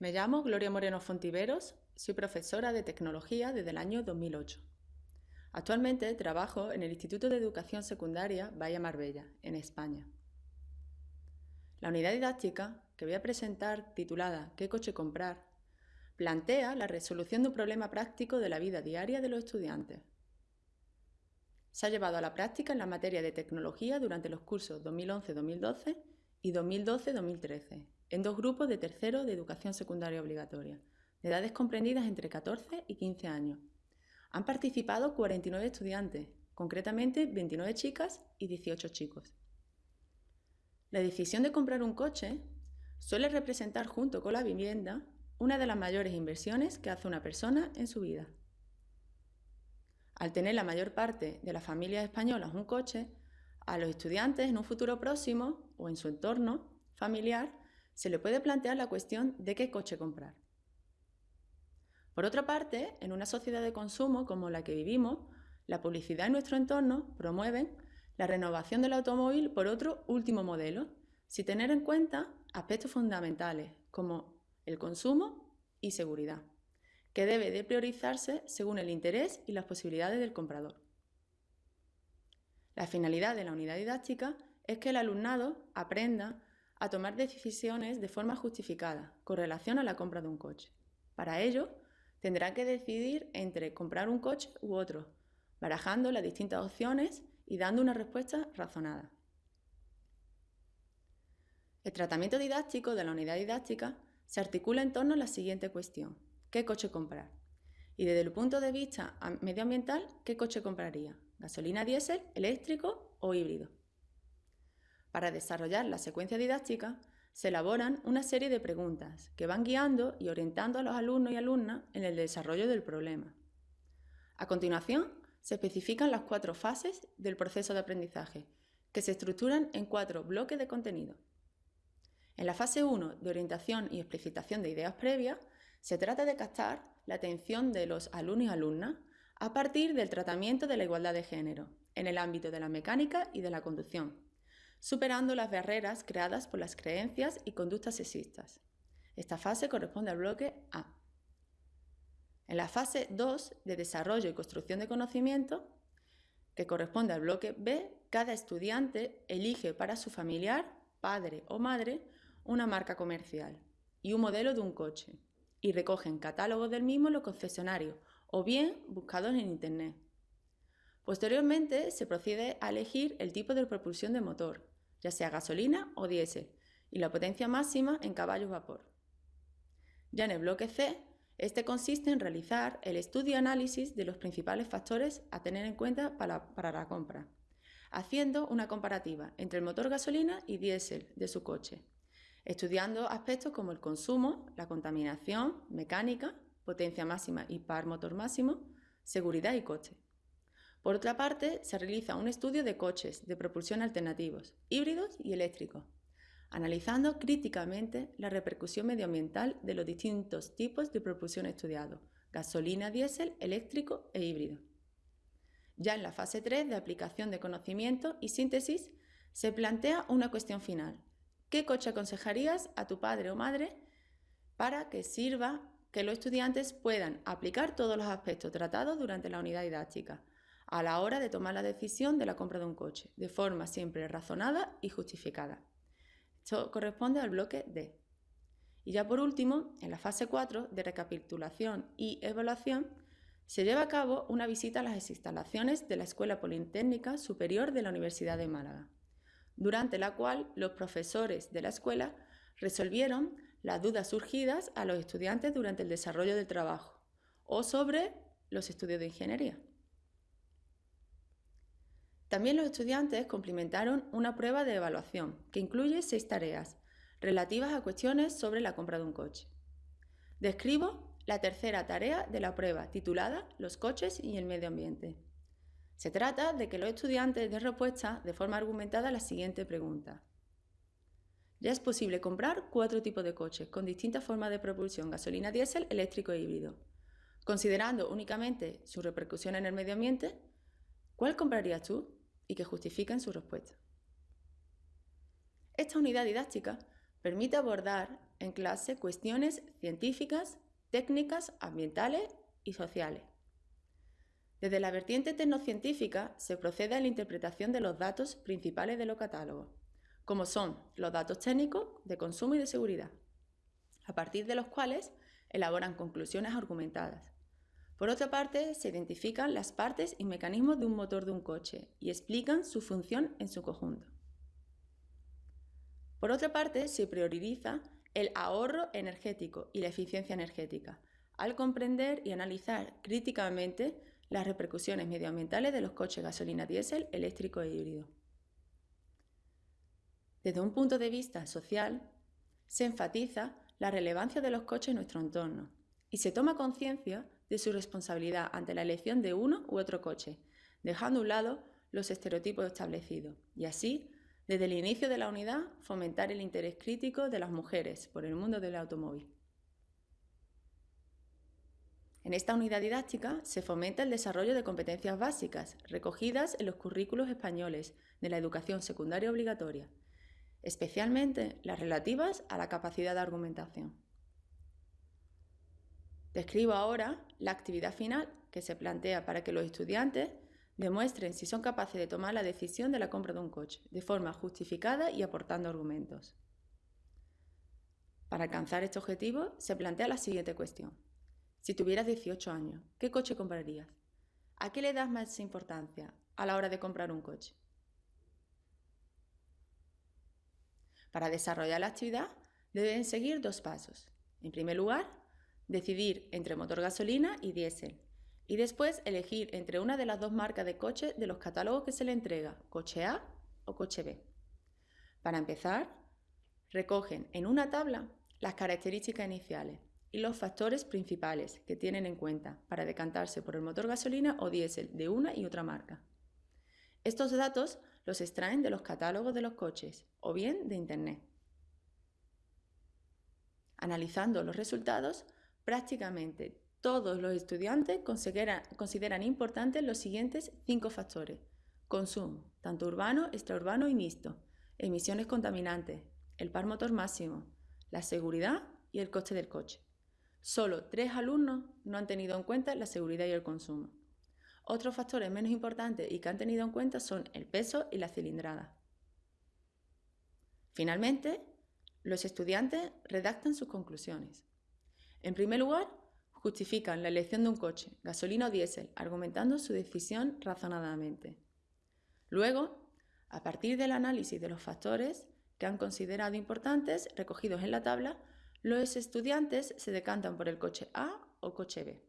Me llamo Gloria Moreno Fontiveros, soy profesora de Tecnología desde el año 2008. Actualmente trabajo en el Instituto de Educación Secundaria Bahía Marbella, en España. La unidad didáctica que voy a presentar, titulada ¿Qué coche comprar?, plantea la resolución de un problema práctico de la vida diaria de los estudiantes. Se ha llevado a la práctica en la materia de tecnología durante los cursos 2011-2012 y 2012-2013, en dos grupos de tercero de educación secundaria obligatoria, de edades comprendidas entre 14 y 15 años. Han participado 49 estudiantes, concretamente 29 chicas y 18 chicos. La decisión de comprar un coche suele representar junto con la vivienda una de las mayores inversiones que hace una persona en su vida. Al tener la mayor parte de las familias españolas un coche, a los estudiantes en un futuro próximo o en su entorno familiar se le puede plantear la cuestión de qué coche comprar. Por otra parte, en una sociedad de consumo como la que vivimos, la publicidad en nuestro entorno promueve la renovación del automóvil por otro último modelo, sin tener en cuenta aspectos fundamentales como el consumo y seguridad, que debe de priorizarse según el interés y las posibilidades del comprador. La finalidad de la unidad didáctica es que el alumnado aprenda a tomar decisiones de forma justificada con relación a la compra de un coche. Para ello, tendrá que decidir entre comprar un coche u otro, barajando las distintas opciones y dando una respuesta razonada. El tratamiento didáctico de la unidad didáctica se articula en torno a la siguiente cuestión. ¿Qué coche comprar? Y desde el punto de vista medioambiental, ¿qué coche compraría? ¿Gasolina diésel, eléctrico o híbrido? Para desarrollar la secuencia didáctica, se elaboran una serie de preguntas que van guiando y orientando a los alumnos y alumnas en el desarrollo del problema. A continuación, se especifican las cuatro fases del proceso de aprendizaje, que se estructuran en cuatro bloques de contenido. En la fase 1 de orientación y explicitación de ideas previas, se trata de captar la atención de los alumnos y alumnas a partir del tratamiento de la igualdad de género en el ámbito de la mecánica y de la conducción, superando las barreras creadas por las creencias y conductas sexistas. Esta fase corresponde al bloque A. En la fase 2 de desarrollo y construcción de conocimiento, que corresponde al bloque B, cada estudiante elige para su familiar, padre o madre, una marca comercial y un modelo de un coche y recogen catálogos del mismo en los concesionarios o bien buscados en Internet. Posteriormente se procede a elegir el tipo de propulsión de motor, ya sea gasolina o diésel, y la potencia máxima en caballos vapor. Ya en el bloque C, este consiste en realizar el estudio y análisis de los principales factores a tener en cuenta para, para la compra, haciendo una comparativa entre el motor gasolina y diésel de su coche, estudiando aspectos como el consumo, la contaminación, mecánica, potencia máxima y par motor máximo, seguridad y coche. Por otra parte, se realiza un estudio de coches de propulsión alternativos, híbridos y eléctricos, analizando críticamente la repercusión medioambiental de los distintos tipos de propulsión estudiados, gasolina, diésel, eléctrico e híbrido. Ya en la fase 3 de aplicación de conocimiento y síntesis, se plantea una cuestión final, ¿Qué coche aconsejarías a tu padre o madre para que sirva que los estudiantes puedan aplicar todos los aspectos tratados durante la unidad didáctica a la hora de tomar la decisión de la compra de un coche, de forma siempre razonada y justificada? Esto corresponde al bloque D. Y ya por último, en la fase 4 de recapitulación y evaluación, se lleva a cabo una visita a las instalaciones de la Escuela Politécnica Superior de la Universidad de Málaga durante la cual los profesores de la escuela resolvieron las dudas surgidas a los estudiantes durante el desarrollo del trabajo o sobre los estudios de ingeniería. También los estudiantes complementaron una prueba de evaluación que incluye seis tareas relativas a cuestiones sobre la compra de un coche. Describo la tercera tarea de la prueba titulada Los coches y el medio ambiente. Se trata de que los estudiantes den respuesta de forma argumentada a la siguiente pregunta. Ya es posible comprar cuatro tipos de coches con distintas formas de propulsión, gasolina, diésel, eléctrico e híbrido. Considerando únicamente su repercusión en el medio ambiente, ¿cuál comprarías tú? Y que justifiquen su respuesta. Esta unidad didáctica permite abordar en clase cuestiones científicas, técnicas, ambientales y sociales. Desde la vertiente tecnocientífica se procede a la interpretación de los datos principales de los catálogos, como son los datos técnicos de consumo y de seguridad, a partir de los cuales elaboran conclusiones argumentadas. Por otra parte, se identifican las partes y mecanismos de un motor de un coche y explican su función en su conjunto. Por otra parte, se prioriza el ahorro energético y la eficiencia energética, al comprender y analizar críticamente las repercusiones medioambientales de los coches gasolina diésel, eléctrico e híbrido. Desde un punto de vista social, se enfatiza la relevancia de los coches en nuestro entorno y se toma conciencia de su responsabilidad ante la elección de uno u otro coche, dejando a un lado los estereotipos establecidos y así, desde el inicio de la unidad, fomentar el interés crítico de las mujeres por el mundo del automóvil. En esta unidad didáctica se fomenta el desarrollo de competencias básicas recogidas en los currículos españoles de la educación secundaria obligatoria, especialmente las relativas a la capacidad de argumentación. Describo ahora la actividad final que se plantea para que los estudiantes demuestren si son capaces de tomar la decisión de la compra de un coche de forma justificada y aportando argumentos. Para alcanzar este objetivo se plantea la siguiente cuestión. Si tuvieras 18 años, ¿qué coche comprarías? ¿A qué le das más importancia a la hora de comprar un coche? Para desarrollar la actividad deben seguir dos pasos. En primer lugar, decidir entre motor gasolina y diésel. Y después elegir entre una de las dos marcas de coche de los catálogos que se le entrega, coche A o coche B. Para empezar, recogen en una tabla las características iniciales y los factores principales que tienen en cuenta para decantarse por el motor gasolina o diésel de una y otra marca. Estos datos los extraen de los catálogos de los coches o bien de Internet. Analizando los resultados, prácticamente todos los estudiantes consideran, importantes los siguientes cinco factores. Consumo, tanto urbano, extraurbano y mixto, emisiones contaminantes, el par motor máximo, la seguridad y el coste del coche. Solo tres alumnos no han tenido en cuenta la seguridad y el consumo. Otros factores menos importantes y que han tenido en cuenta son el peso y la cilindrada. Finalmente, los estudiantes redactan sus conclusiones. En primer lugar, justifican la elección de un coche, gasolina o diésel, argumentando su decisión razonadamente. Luego, a partir del análisis de los factores que han considerado importantes recogidos en la tabla, los estudiantes se decantan por el coche A o coche B.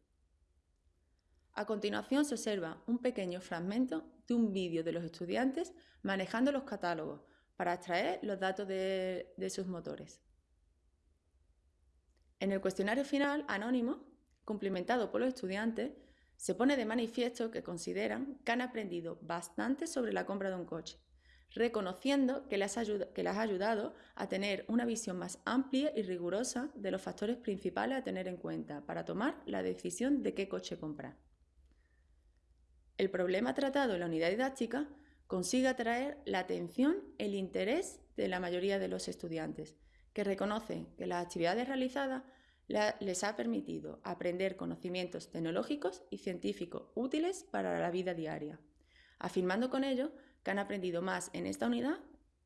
A continuación se observa un pequeño fragmento de un vídeo de los estudiantes manejando los catálogos para extraer los datos de, de sus motores. En el cuestionario final, anónimo, cumplimentado por los estudiantes, se pone de manifiesto que consideran que han aprendido bastante sobre la compra de un coche reconociendo que les, ha ayudado a tener una visión más amplia y rigurosa de los factores principales a tener en cuenta para tomar la decisión de qué coche comprar. El problema tratado en la unidad didáctica consigue atraer la atención, el interés de la mayoría de los estudiantes, que reconocen que las actividades realizadas les ha permitido aprender conocimientos tecnológicos y científicos útiles para la vida diaria, afirmando con ello que han aprendido más en esta unidad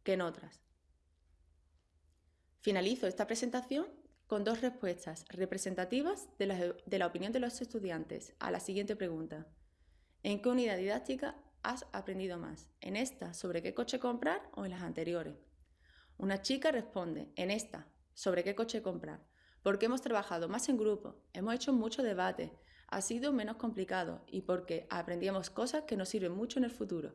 que en otras. Finalizo esta presentación con dos respuestas representativas de la, de la, opinión de los estudiantes a la siguiente pregunta. ¿En qué unidad didáctica has aprendido más? ¿En esta sobre qué coche comprar o en las anteriores? Una chica responde, en esta, sobre qué coche comprar, porque hemos trabajado más en grupo, hemos hecho mucho debate, ha sido menos complicado y porque aprendíamos cosas que nos sirven mucho en el futuro.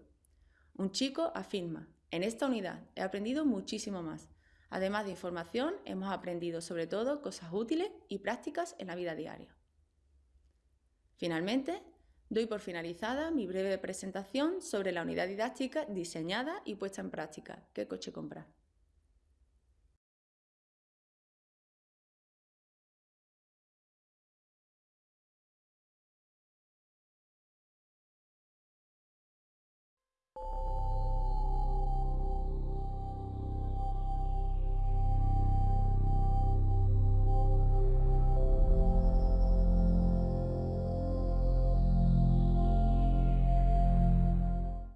Un chico afirma, en esta unidad he aprendido muchísimo más. Además de información, hemos aprendido sobre todo cosas útiles y prácticas en la vida diaria. Finalmente, doy por finalizada mi breve presentación sobre la unidad didáctica diseñada y puesta en práctica. ¿Qué coche comprar? Oh.